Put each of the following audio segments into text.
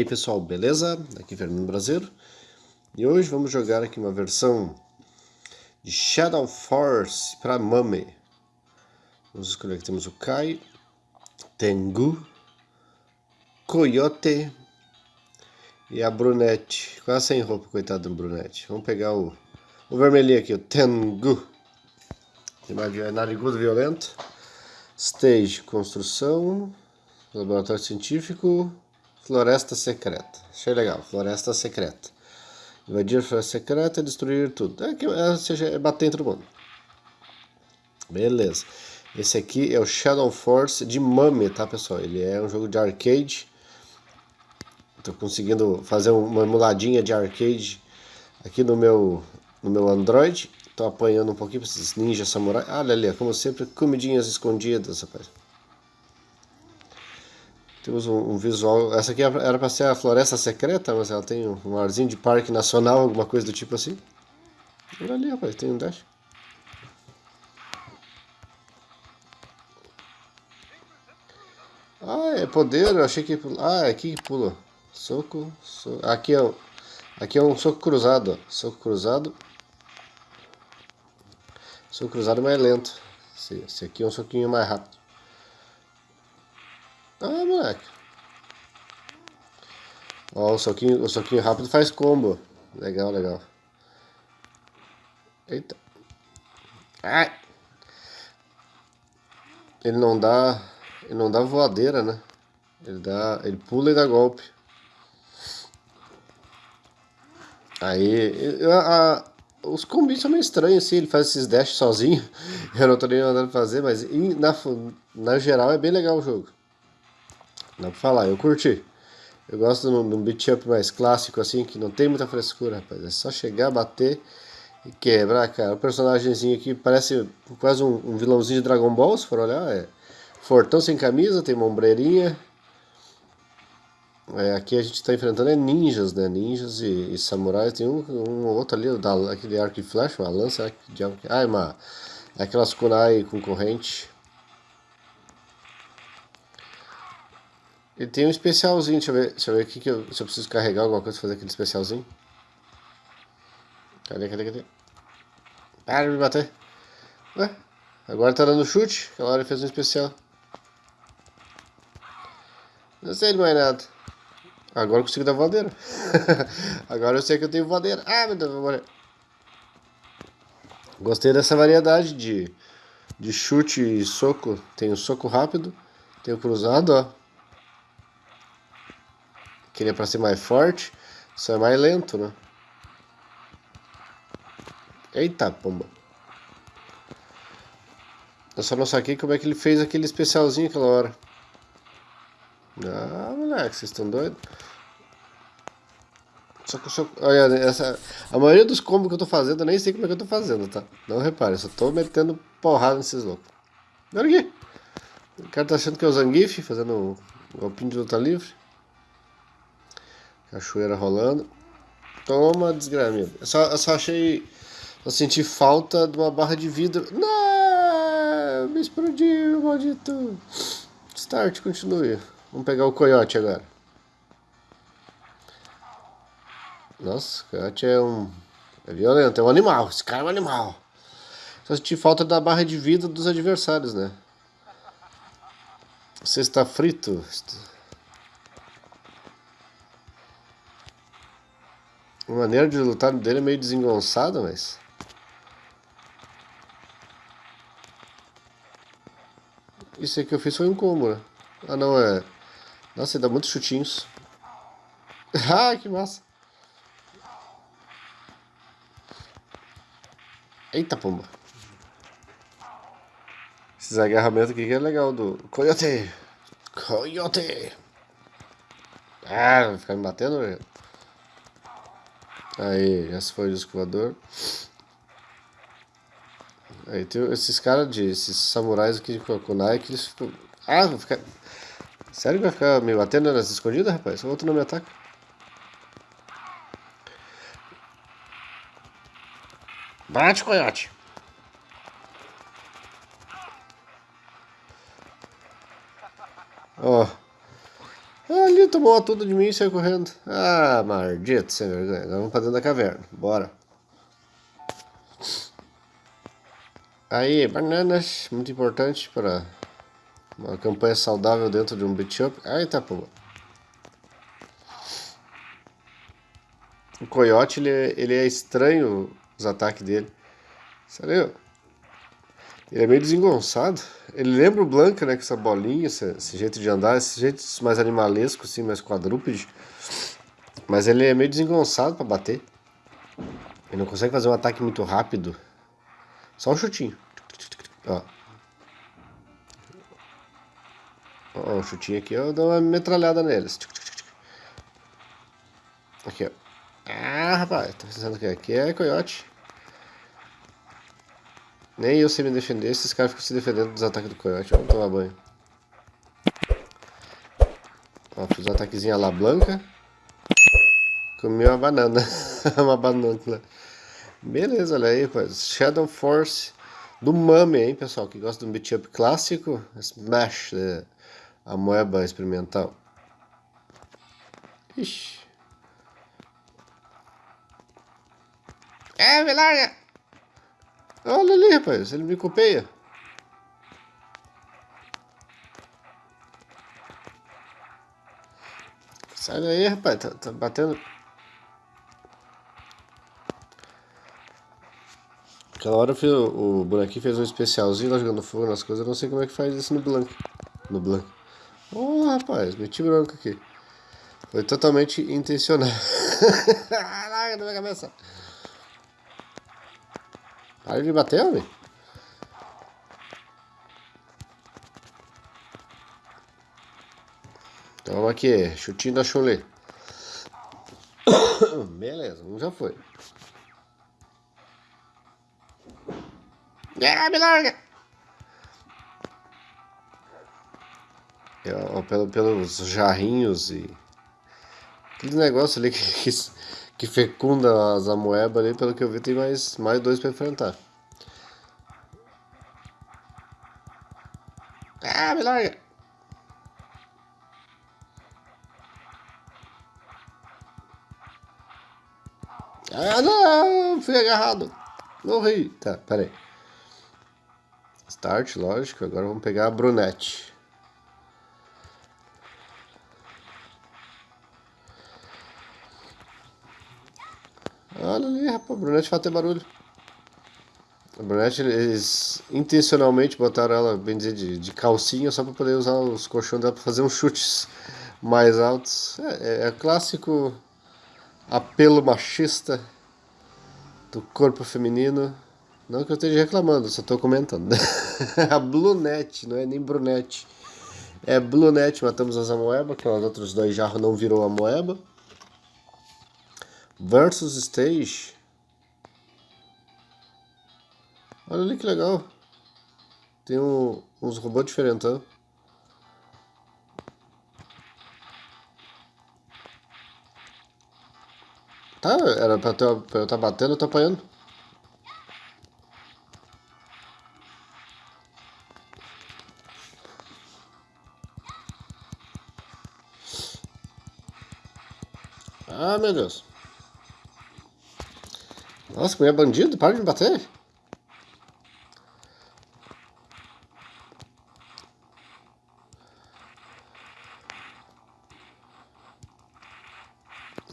aí pessoal, beleza? Aqui é Fernando Brasileiro E hoje vamos jogar aqui uma versão de Shadow Force para Mame. Vamos escolher aqui, temos o Kai, Tengu, Coyote e a Brunette. Quase sem roupa, coitado do Brunette. Vamos pegar o, o vermelhinho aqui, o Tengu. Mais narigudo violento. Stage, construção Laboratório científico Floresta secreta. Achei legal. Floresta secreta. Invadir a floresta secreta e destruir tudo. É, que, é, seja, é bater em todo mundo. Beleza. Esse aqui é o Shadow Force de Mummy, tá pessoal? Ele é um jogo de arcade. Estou conseguindo fazer uma emuladinha de arcade aqui no meu, no meu Android. Estou apanhando um pouquinho para esses ninjas samurai. Olha ali, como sempre, comidinhas escondidas, rapaz. Temos um, um, visual. Essa aqui era para ser a floresta secreta, mas ela tem um arzinho de parque nacional, alguma coisa do tipo assim. Olha ali, rapaz, tem um dash. Ah, é poder, eu achei que. Ah, é aqui que pula. Soco. soco. Aqui, é, aqui é um soco cruzado, ó. Soco cruzado. Soco cruzado é mais lento. Esse, esse aqui é um soquinho mais rápido. Ah, moleque. Ó, o soquinho, o soquinho rápido faz combo. Legal, legal. Eita. Ai. Ele não dá... Ele não dá voadeira, né? Ele dá... Ele pula e dá golpe. Aí... A, a, os combis são meio estranhos, assim. Ele faz esses dash sozinho. Eu não tô nem mandando fazer, mas na, na geral é bem legal o jogo. Dá pra falar, eu curti. Eu gosto de um beat up mais clássico assim, que não tem muita frescura, rapaz. É só chegar, bater e quebrar, cara. O personagemzinho aqui parece quase um, um vilãozinho de Dragon Ball, se for olhar. É fortão sem camisa, tem uma ombreirinha. É, aqui a gente está enfrentando é ninjas, né? Ninjas e, e samurais. Tem um, um outro ali, da, aquele arco e flecha, uma lança. Ah, é uma, é aquelas kunai com corrente. Ele tem um especialzinho, deixa eu ver, deixa eu ver aqui que eu, se eu preciso carregar alguma coisa fazer aquele especialzinho. Cadê, cadê, cadê? Para de me bater. Ué, agora tá dando chute, aquela hora ele fez um especial. Não sei de mais nada. Agora eu consigo dar voadeira. agora eu sei que eu tenho voadeira. Ah, meu Deus, vou morrer. Gostei dessa variedade de, de chute e soco. Tem o soco rápido, tem o cruzado, ó. Queria para ser mais forte, só é mais lento, né? Eita, pomba. Eu só não saquei como é que ele fez aquele especialzinho aquela hora. Ah, moleque, vocês estão doidos? Só que eu só... Olha, essa... a maioria dos combos que eu tô fazendo, eu nem sei como é que eu tô fazendo, tá? Não repare, eu só tô metendo porrada nesses loucos. Olha aqui. O cara tá achando que é o Zangief, fazendo um golpinho de luta livre. Cachoeira rolando. Toma, desgramida. Eu só, eu só achei. Eu senti falta de uma barra de vidro. Não! Me explodiu, maldito. Start, continue. Vamos pegar o coiote agora. Nossa, o coiote é um. É violento, é um animal. Esse cara é um animal. Só senti falta da barra de vida dos adversários, né? Você está frito? A maneira de lutar dele é meio desengonçada, mas... Isso aí que eu fiz foi um combo, né? Ah, não, é... Nossa, ele dá muitos chutinhos. ah, que massa. Eita, pomba. Esses agarramentos aqui que é legal do... Coyote! Coyote! Ah, vai ficar me batendo, velho. Aí, esse foi o disco voador. Aí tem esses caras de. esses samurais aqui de Kokunai que eles ficam. Ah, vou ficar. Sério que vai ficar me batendo nas escondidas, rapaz? O outro não me ataca. Bate, coiote! Ó. Oh. Ali tomou tudo de mim e saiu correndo. Ah, maldito, sem vergonha. Agora vamos pra dentro da caverna. Bora. Aí, bananas, muito importante para uma campanha saudável dentro de um beat up. Aí tá pô. O coiote, ele, é, ele é estranho os ataques dele. Sério? Ele é meio desengonçado. Ele lembra o Blanca, né? Com essa bolinha, esse, esse jeito de andar, esse jeito mais animalesco, assim, mais quadrúpede. Mas ele é meio desengonçado para bater. Ele não consegue fazer um ataque muito rápido. Só um chutinho. Ó. Ó, um chutinho aqui, eu dou uma metralhada neles. Aqui, ó. Ah, rapaz, tá pensando que aqui é coiote. Nem eu sei me defender, esses caras ficam se defendendo dos ataques do coiote. Vamos tomar banho. Ó, fiz um ataquezinho à la blanca. Comi uma banana. uma banana. Beleza, olha aí, rapaz. Shadow Force do Mame, hein, pessoal, que gosta de um beat up clássico. Smash, né? a moeba experimental. Ixi. É, me larga! Olha ali, rapaz, ele me copeia. Sai daí, rapaz, tá, tá batendo. Aquela hora fiz, o bonequinho fez um especialzinho lá jogando fogo nas coisas, eu não sei como é que faz isso no Blank. No Blank. Oh, rapaz, meti branco aqui. Foi totalmente intencional. Caraca, na minha cabeça. Para de bater, homem. Então aqui, chutinho da chulé. Beleza, um já foi. Ah, me larga! É, pelo, pelos jarrinhos e... Aquele negócio ali que, que, que fecunda as amoebas ali, pelo que eu vi, tem mais, mais dois para enfrentar. Ah, me larga! Ah, não! Fui agarrado! Morri! Tá, peraí. Start, lógico. Agora vamos pegar a brunette. Ali, rapaz, a brunette faz até barulho. A brunette, eles intencionalmente botaram ela, bem dizer, de, de calcinha só para poder usar os colchões dela para fazer uns chutes mais altos. É, é, é clássico apelo machista do corpo feminino. Não que eu esteja reclamando, só estou comentando. a Blunette, não é nem Brunette. É Blunette, matamos as amoeba, que os outros dois jarros não virou a moeba. Versus Stage. Olha ali que legal. Tem um, uns robôs diferentão. Tá, era pra, ter, pra eu estar tá batendo, eu tô apanhando. Ah, meu Deus. Nossa, mulher bandido, para de me bater.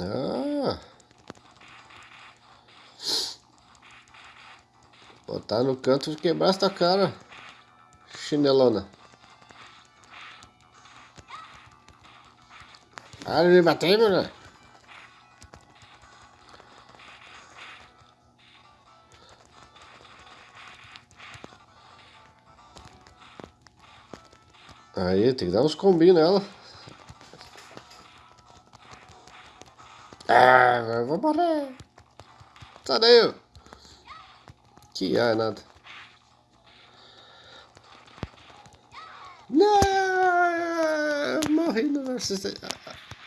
Ah. Botar no canto e quebrar essa cara. Chinelona. Para de me bater, mulher. Tem que dar uns combinhos nela. Ah, eu vou morrer. Sai daí. Que é nada. Não, morri no versus.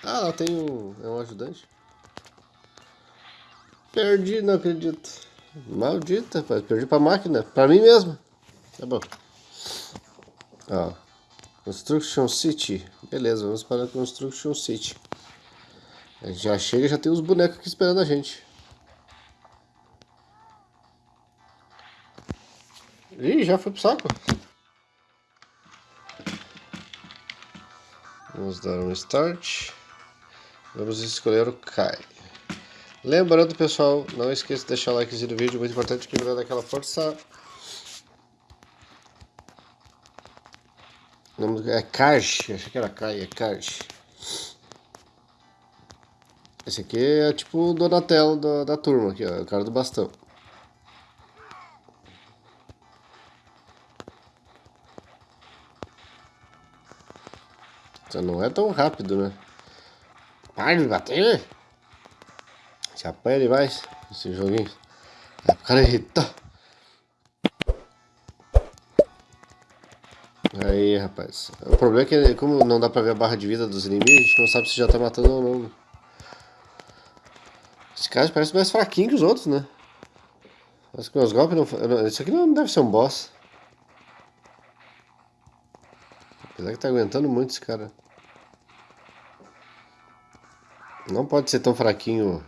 Ah, lá tem um. É um ajudante. Perdi, não acredito. Maldita, rapaz. Perdi pra máquina. Pra mim mesmo. Tá bom. Ó. Construction City. Beleza, vamos para a Construction City. A gente já chega e já tem os bonecos aqui esperando a gente. Ih, já foi pro saco. Vamos dar um start. Vamos escolher o Kai. Lembrando, pessoal, não esqueça de deixar o like no vídeo, muito importante que me dá aquela força. É Kaj, achei que era Kai, é Kaj. Esse aqui é tipo o Donatello da, da turma, aqui, ó, é o cara do bastão. Então não é tão rápido, né? Para de bater! Se apanha demais esse joguinho. É cara irritar. Rapaz. O problema é que, como não dá pra ver a barra de vida dos inimigos, a gente não sabe se já tá matando ou não. Esse cara parece mais fraquinho que os outros, né? Parece que meus golpes não... Isso aqui não deve ser um boss. Apesar que tá aguentando muito esse cara. Não pode ser tão fraquinho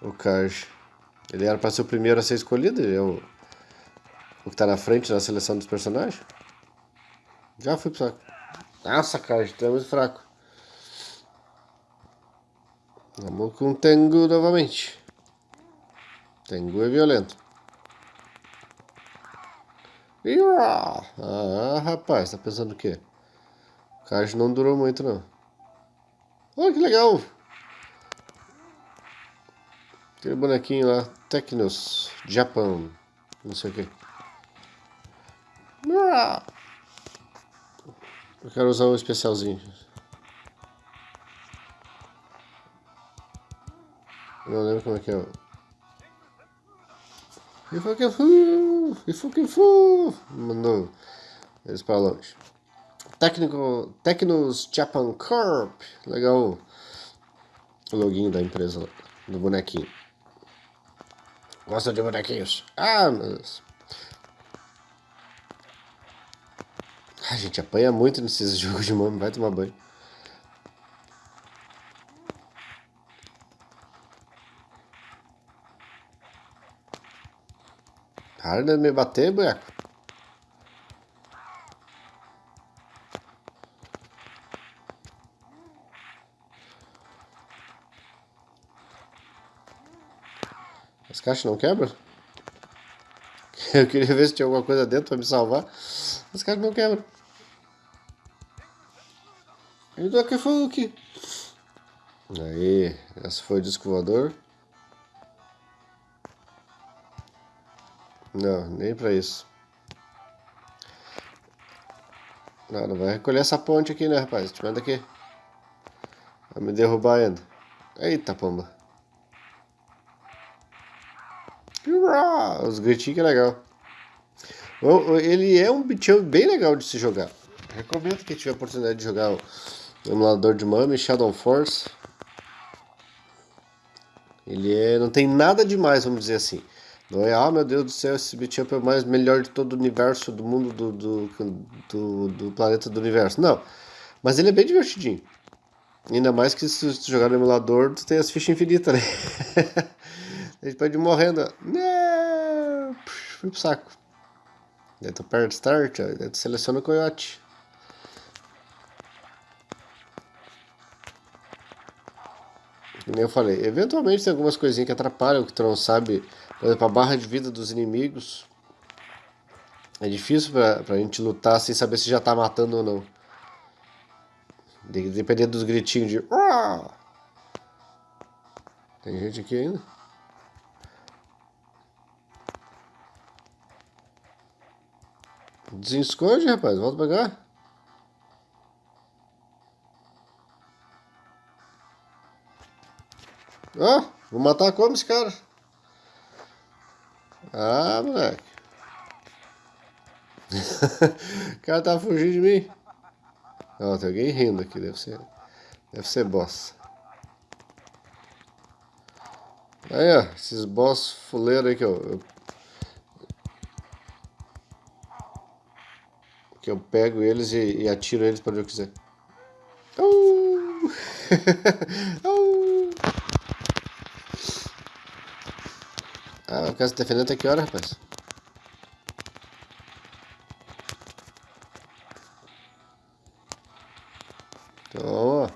o Kaj. Ele era para ser o primeiro a ser escolhido, ele é o, o que tá na frente na seleção dos personagens. Já fui pro saco. Nossa, Kaj, tu é muito fraco. Vamos com o Tengu novamente. Tengu é violento. Ah, rapaz, tá pensando o quê? O Kaj não durou muito, não. Olha que legal! Aquele bonequinho lá, Tecnos, Japão, não sei o que. Eu quero usar um especialzinho. Não lembro como é que é. E foi que fu, e foi que fu, mandou eles para longe. Técnico, Tecnos Japan Corp, legal o loginho da empresa, do bonequinho. Gosta de bonequinhos? Ah, meu A gente apanha muito nesses jogos de mano, vai tomar banho. Para de me bater, boneco. As caixas não quebram? Eu queria ver se tinha alguma coisa dentro para me salvar. As caixas não quebram. E do que foi o que? Aí, essa foi o disco voador. Não, nem pra isso. Não vai recolher essa ponte aqui, né, rapaz? Te manda aqui. Vai me derrubar ainda. Eita, pomba. Os gritinhos que é legal. Ele é um bichão bem legal de se jogar. Recomendo que tiver a oportunidade de jogar emulador de Mami, Shadow Force. Ele é, não tem nada demais, vamos dizer assim. Não é, ah meu Deus do céu, esse beat é o mais melhor de todo o universo, do mundo, do, do, do, do planeta do universo. Não. Mas ele é bem divertidinho. Ainda mais que se tu jogar no emulador, tu tem as fichas infinitas, né? A gente pode ir morrendo. Fui pro saco. Daí tu aperta start, daí tu seleciona o coiote. Como eu falei, eventualmente tem algumas coisinhas que atrapalham, que tu não sabe. Por exemplo, a barra de vida dos inimigos. É difícil pra, pra gente lutar sem saber se já tá matando ou não. Dependendo dos gritinhos de. Tem gente aqui ainda? Desesconde, rapaz. Volta pra cá. Oh, vou matar como esse cara? Ah, moleque. o cara tá fugindo de mim. Ó, tem alguém rindo aqui, deve ser. Deve ser boss. Aí, ó, esses boss fuleiros aí que eu, eu Que eu pego eles e, e atiro eles para onde eu quiser. Uh! ah, o cara se defendendo até que hora, rapaz? Toma.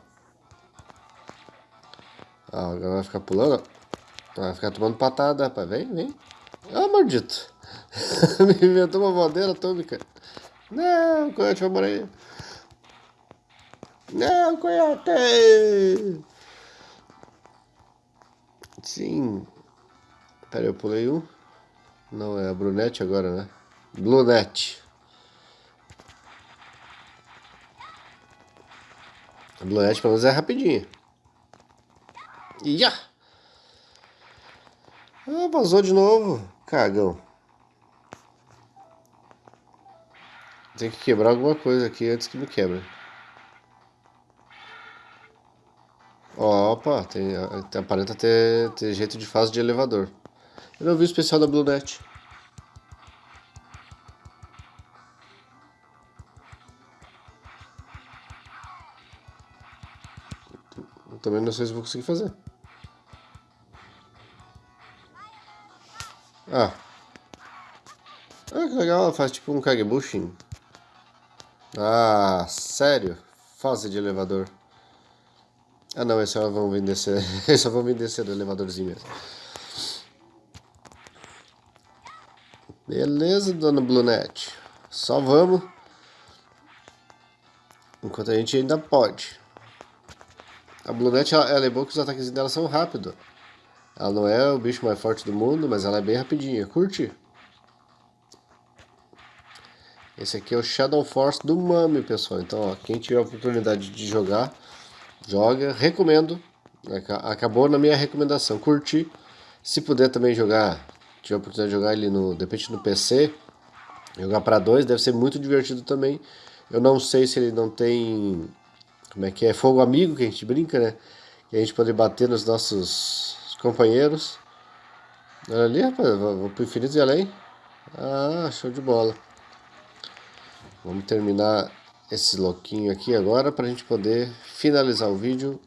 Ah, agora vai ficar pulando. Vai ficar tomando patada, rapaz. Vem, vem. Ah, maldito. Me inventou uma bandeira atômica. Não, coiote vai morrer. Não, coiote! Sim. Pera, eu pulei um. Não, é a Brunette agora, né? Blunette. A Blunette pelo menos é rapidinha. Ia! Ah, vazou de novo. Cagão. Tem que quebrar alguma coisa aqui antes que me quebre. Opa, tem, aparenta ter, ter jeito de fase de elevador. Eu não vi o especial da BlueNet. Também não sei se vou conseguir fazer. Ah. Ah, que legal, ela faz tipo um kagebushin. Ah, sério? Fase de elevador. Ah não, esse só vão vir descer. só vão vir descer do elevadorzinho mesmo. Beleza, dona Blunet. Só vamos. Enquanto a gente ainda pode. A Blunet, ela, ela é boa que os ataques dela são rápidos. Ela não é o bicho mais forte do mundo, mas ela é bem rapidinha. Curte? Esse aqui é o Shadow Force do Mami, pessoal. Então, ó, quem tiver a oportunidade de jogar, joga. Recomendo. Acabou na minha recomendação. Curti. Se puder também jogar, tiver a oportunidade de jogar ele no, de repente no PC, jogar para dois, deve ser muito divertido também. Eu não sei se ele não tem, como é que é, fogo amigo que a gente brinca, né? Que a gente pode bater nos nossos companheiros. Olha ali, rapaz, vou pro infinito e além. Ah, show de bola. Vamos terminar esse loquinho aqui agora para a gente poder finalizar o vídeo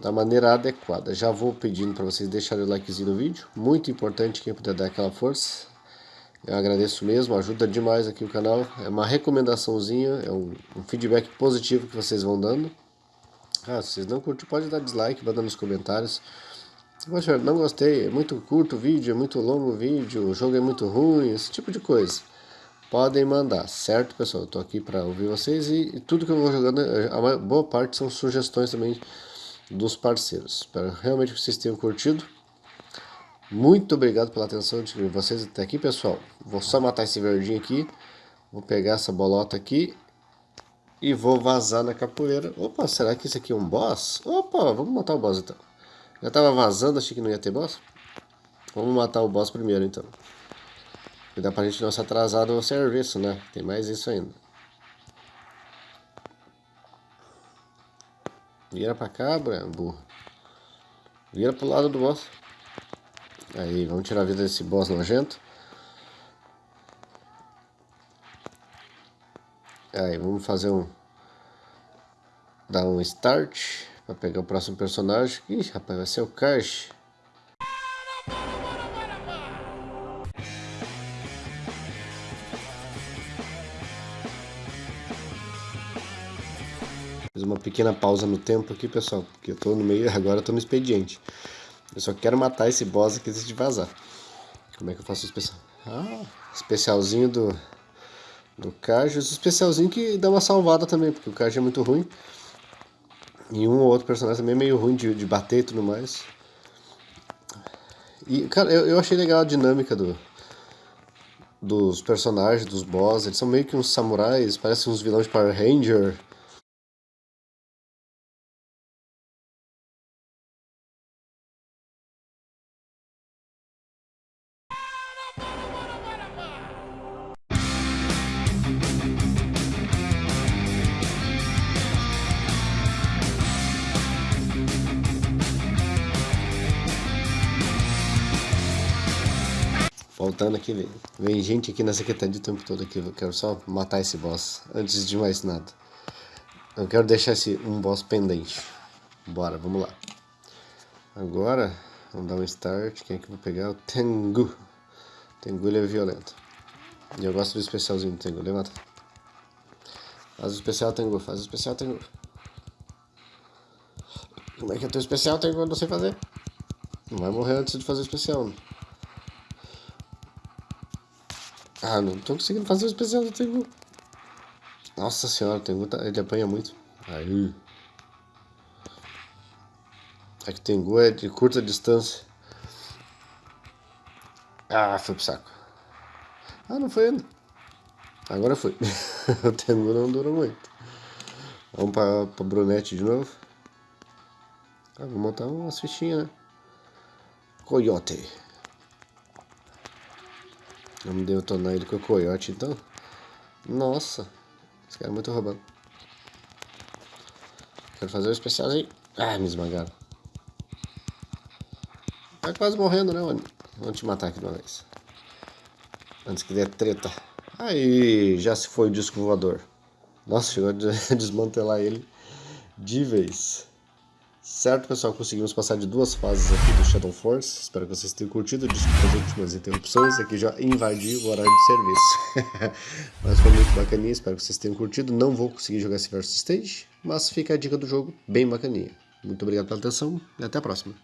da maneira adequada. Já vou pedindo para vocês deixarem o likezinho no vídeo, muito importante quem puder dar aquela força. Eu agradeço mesmo, ajuda demais aqui o canal. É uma recomendaçãozinha, é um, um feedback positivo que vocês vão dando. Ah, se vocês não curtem, pode dar dislike, manda nos comentários. Poxa, não gostei, é muito curto o vídeo, é muito longo o vídeo, o jogo é muito ruim, esse tipo de coisa podem mandar, certo pessoal? Eu tô aqui para ouvir vocês e, e, tudo que eu vou jogando, a boa parte são sugestões também dos parceiros. Espero realmente que vocês tenham curtido. Muito obrigado pela atenção de vocês até aqui, pessoal. Vou só matar esse verdinho aqui. Vou pegar essa bolota aqui e vou vazar na capoeira. Opa, será que isso aqui é um boss? Opa, vamos matar o boss então. Já tava vazando, achei que não ia ter boss. Vamos matar o boss primeiro então. Cuidar pra gente não se atrasar no serviço, né? Tem mais isso ainda. Vira pra cá, burro. Vira pro lado do boss. Aí, vamos tirar a vida desse boss nojento. Aí, vamos fazer um... Dar um start. Pra pegar o próximo personagem. Ih, rapaz, vai ser o Cash. Pequena pausa no tempo aqui, pessoal, porque eu tô no meio, agora eu tô no expediente. Eu só quero matar esse boss antes de vazar. Como é que eu faço o especial? Ah, especialzinho do, do Cajus. Especialzinho que dá uma salvada também, porque o Cajus é muito ruim. E um ou outro personagem também é meio ruim de, de bater e tudo mais. E, cara, eu, eu achei legal a dinâmica do, dos personagens, dos boss. Eles são meio que uns samurais, parecem uns vilões de Power Ranger. Voltando aqui, vem, gente aqui na secretaria o tempo todo aqui. Eu quero só matar esse boss antes de mais nada. Eu quero deixar esse um boss pendente. Bora, vamos lá. Agora, vamos dar um start. Quem é que eu vou pegar? O Tengu. Tengu ele é violento. E eu gosto do especialzinho do Tengu. Levanta. Faz o especial Tengu, faz o especial Tengu. Como é que é teu especial Tengu? Eu não sei fazer. Não vai morrer antes de fazer o especial. Né? Ah, não tô conseguindo fazer o especial do Tengu. Nossa senhora, o Tengu tá, ele apanha muito. Aí. É que Tengu é de curta distância. Ah, foi pro saco. Ah, não foi ainda. Agora foi. o Tengu não dura muito. Vamos pra, pra Brunete de novo. Ah, vou montar umas fichinhas, né? Coyote. Vamos detonar ele com o coiote então. Nossa, esse cara é muito roubado. Quero fazer o um especialzinho. Ah, me esmagaram. Tá quase morrendo, né, mano? Vamos te matar aqui de uma vez. Antes que dê treta. Aí, já se foi o disco voador. Nossa, chegou a desmantelar ele de vez. Certo, pessoal, conseguimos passar de duas fases aqui do Shadow Force. Espero que vocês tenham curtido. Desculpa as últimas interrupções. Aqui já invadi o horário de serviço. mas foi muito bacaninha. Espero que vocês tenham curtido. Não vou conseguir jogar esse Versus Stage, mas fica a dica do jogo bem bacaninha. Muito obrigado pela atenção e até a próxima.